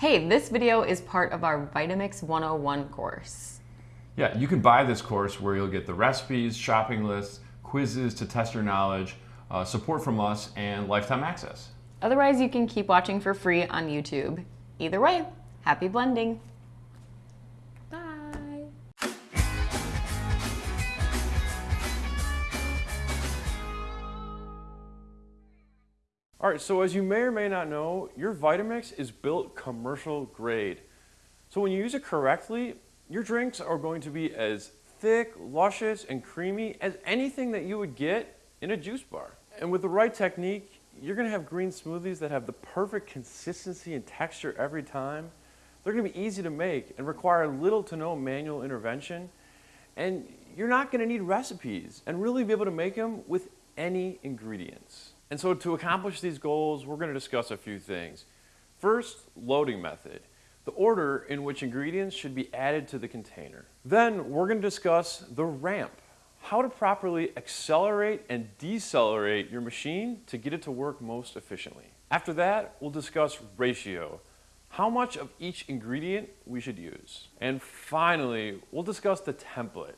Hey, this video is part of our Vitamix 101 course. Yeah, you can buy this course where you'll get the recipes, shopping lists, quizzes to test your knowledge, uh, support from us, and lifetime access. Otherwise, you can keep watching for free on YouTube. Either way, happy blending! All right, so as you may or may not know, your Vitamix is built commercial grade. So when you use it correctly, your drinks are going to be as thick, luscious, and creamy as anything that you would get in a juice bar. And with the right technique, you're gonna have green smoothies that have the perfect consistency and texture every time. They're gonna be easy to make and require little to no manual intervention. And you're not gonna need recipes and really be able to make them with any ingredients. And so to accomplish these goals, we're gonna discuss a few things. First, loading method, the order in which ingredients should be added to the container. Then we're gonna discuss the ramp, how to properly accelerate and decelerate your machine to get it to work most efficiently. After that, we'll discuss ratio, how much of each ingredient we should use. And finally, we'll discuss the template,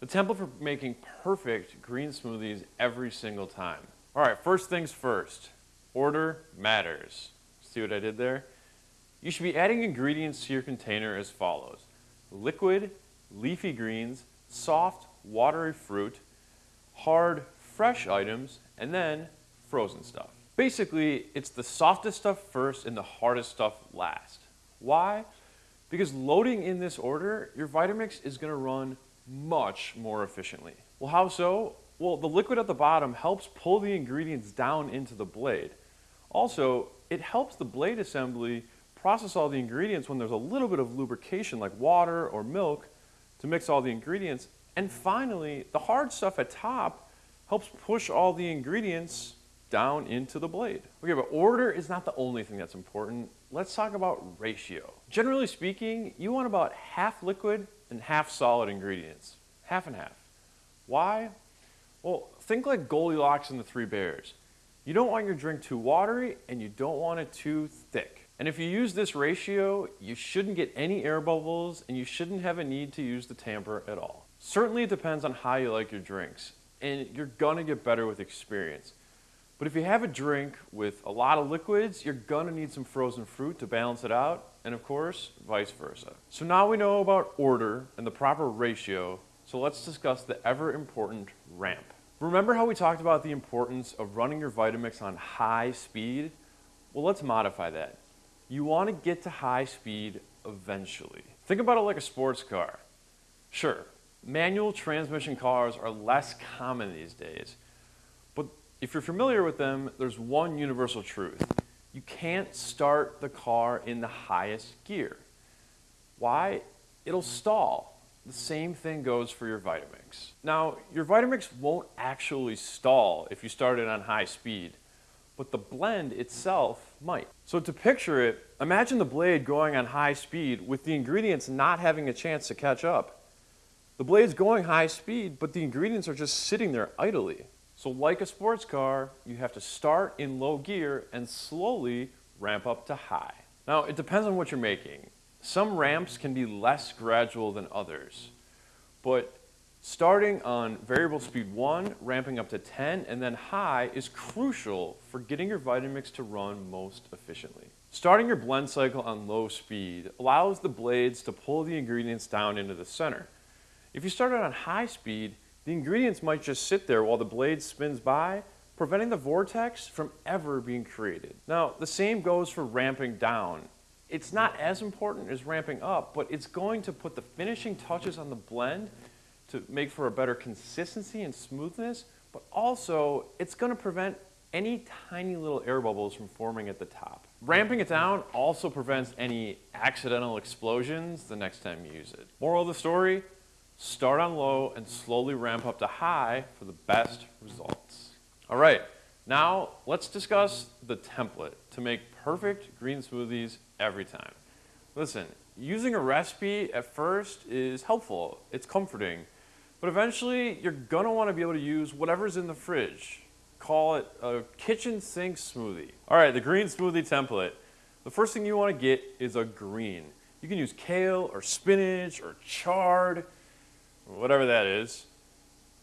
the template for making perfect green smoothies every single time. All right, first things first, order matters. See what I did there? You should be adding ingredients to your container as follows. Liquid, leafy greens, soft, watery fruit, hard, fresh items, and then frozen stuff. Basically, it's the softest stuff first and the hardest stuff last. Why? Because loading in this order, your Vitamix is gonna run much more efficiently. Well, how so? Well, the liquid at the bottom helps pull the ingredients down into the blade. Also, it helps the blade assembly process all the ingredients when there's a little bit of lubrication like water or milk to mix all the ingredients. And finally, the hard stuff at top helps push all the ingredients down into the blade. Okay, but order is not the only thing that's important. Let's talk about ratio. Generally speaking, you want about half liquid and half solid ingredients. Half and half. Why? Well, think like Goldilocks and the Three Bears. You don't want your drink too watery and you don't want it too thick. And if you use this ratio, you shouldn't get any air bubbles and you shouldn't have a need to use the tamper at all. Certainly it depends on how you like your drinks and you're gonna get better with experience. But if you have a drink with a lot of liquids, you're gonna need some frozen fruit to balance it out and of course, vice versa. So now we know about order and the proper ratio so let's discuss the ever important ramp. Remember how we talked about the importance of running your Vitamix on high speed? Well, let's modify that. You want to get to high speed eventually. Think about it like a sports car. Sure, manual transmission cars are less common these days, but if you're familiar with them, there's one universal truth. You can't start the car in the highest gear. Why? It'll stall. The same thing goes for your Vitamix. Now, your Vitamix won't actually stall if you start it on high speed, but the blend itself might. So to picture it, imagine the blade going on high speed with the ingredients not having a chance to catch up. The blade's going high speed, but the ingredients are just sitting there idly. So like a sports car, you have to start in low gear and slowly ramp up to high. Now, it depends on what you're making. Some ramps can be less gradual than others, but starting on variable speed 1, ramping up to 10, and then high is crucial for getting your Vitamix to run most efficiently. Starting your blend cycle on low speed allows the blades to pull the ingredients down into the center. If you start it on high speed, the ingredients might just sit there while the blade spins by, preventing the vortex from ever being created. Now, the same goes for ramping down it's not as important as ramping up, but it's going to put the finishing touches on the blend to make for a better consistency and smoothness, but also it's going to prevent any tiny little air bubbles from forming at the top. Ramping it down also prevents any accidental explosions the next time you use it. Moral of the story, start on low and slowly ramp up to high for the best results. All right, now let's discuss the template to make perfect green smoothies every time. Listen, using a recipe at first is helpful, it's comforting, but eventually you're gonna wanna be able to use whatever's in the fridge. Call it a kitchen sink smoothie. All right, the green smoothie template. The first thing you want to get is a green. You can use kale or spinach or chard, whatever that is.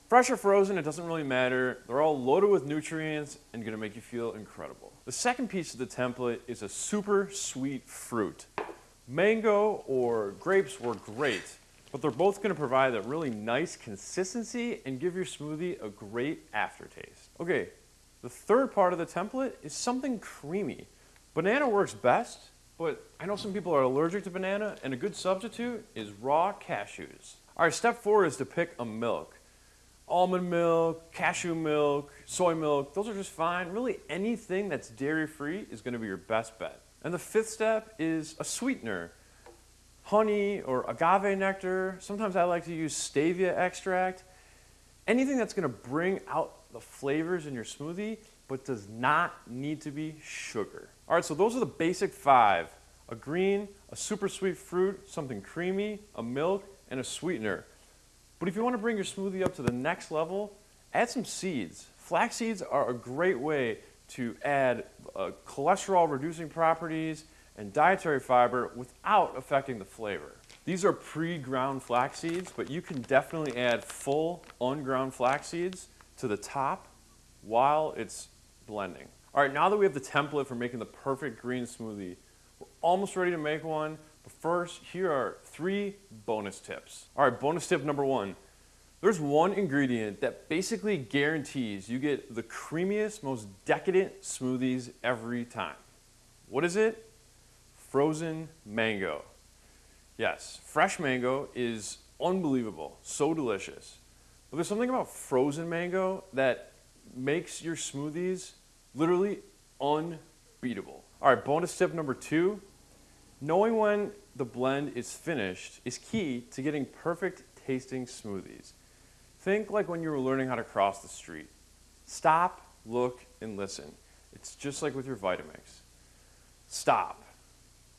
Fresh or frozen, it doesn't really matter. They're all loaded with nutrients and gonna make you feel incredible. The second piece of the template is a super sweet fruit. Mango or grapes were great, but they're both gonna provide a really nice consistency and give your smoothie a great aftertaste. Okay, the third part of the template is something creamy. Banana works best, but I know some people are allergic to banana, and a good substitute is raw cashews. All right, step four is to pick a milk almond milk, cashew milk, soy milk, those are just fine. Really anything that's dairy free is gonna be your best bet. And the fifth step is a sweetener. Honey or agave nectar. Sometimes I like to use stevia extract. Anything that's gonna bring out the flavors in your smoothie, but does not need to be sugar. All right, so those are the basic five. A green, a super sweet fruit, something creamy, a milk, and a sweetener. But if you want to bring your smoothie up to the next level, add some seeds. Flax seeds are a great way to add uh, cholesterol reducing properties and dietary fiber without affecting the flavor. These are pre-ground flax seeds, but you can definitely add full unground flax seeds to the top while it's blending. All right, now that we have the template for making the perfect green smoothie, we're almost ready to make one. But first, here are three bonus tips. All right, bonus tip number one. There's one ingredient that basically guarantees you get the creamiest, most decadent smoothies every time. What is it? Frozen mango. Yes, fresh mango is unbelievable, so delicious. But there's something about frozen mango that makes your smoothies literally unbeatable. All right, bonus tip number two Knowing when the blend is finished is key to getting perfect tasting smoothies. Think like when you were learning how to cross the street. Stop, look, and listen. It's just like with your Vitamix. Stop.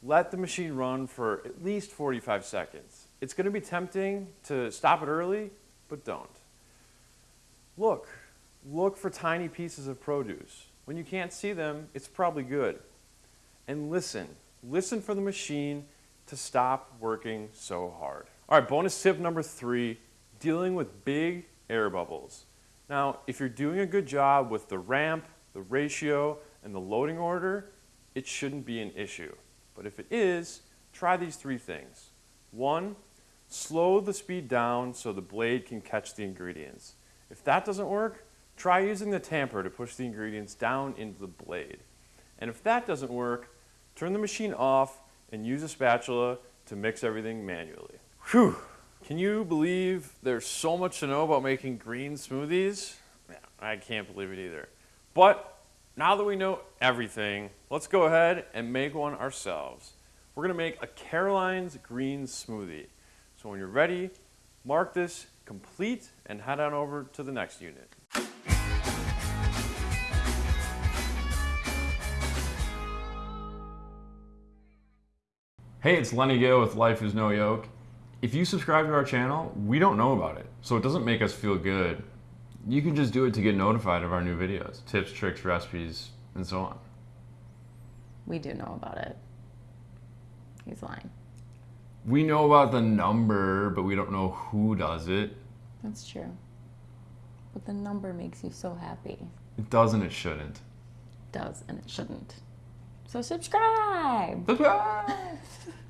Let the machine run for at least 45 seconds. It's going to be tempting to stop it early, but don't. Look. Look for tiny pieces of produce. When you can't see them, it's probably good. And listen. Listen for the machine to stop working so hard. All right, bonus tip number three, dealing with big air bubbles. Now, if you're doing a good job with the ramp, the ratio, and the loading order, it shouldn't be an issue. But if it is, try these three things. One, slow the speed down so the blade can catch the ingredients. If that doesn't work, try using the tamper to push the ingredients down into the blade. And if that doesn't work, turn the machine off and use a spatula to mix everything manually. Whew. Can you believe there's so much to know about making green smoothies? I can't believe it either. But now that we know everything, let's go ahead and make one ourselves. We're gonna make a Caroline's green smoothie. So when you're ready, mark this complete and head on over to the next unit. Hey, it's Lenny Gill with Life is No Yoke. If you subscribe to our channel, we don't know about it, so it doesn't make us feel good. You can just do it to get notified of our new videos, tips, tricks, recipes, and so on. We do know about it. He's lying. We know about the number, but we don't know who does it. That's true. But the number makes you so happy. It does and it shouldn't. It does and it shouldn't. So subscribe. Subscribe.